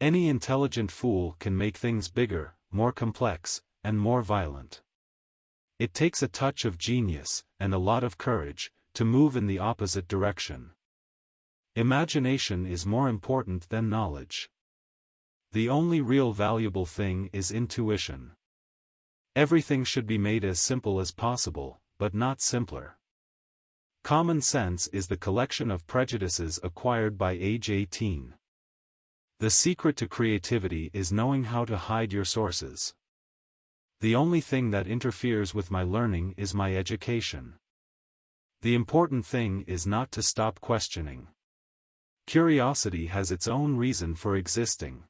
Any intelligent fool can make things bigger, more complex, and more violent. It takes a touch of genius, and a lot of courage, to move in the opposite direction. Imagination is more important than knowledge. The only real valuable thing is intuition. Everything should be made as simple as possible, but not simpler. Common sense is the collection of prejudices acquired by age 18. The secret to creativity is knowing how to hide your sources. The only thing that interferes with my learning is my education. The important thing is not to stop questioning. Curiosity has its own reason for existing.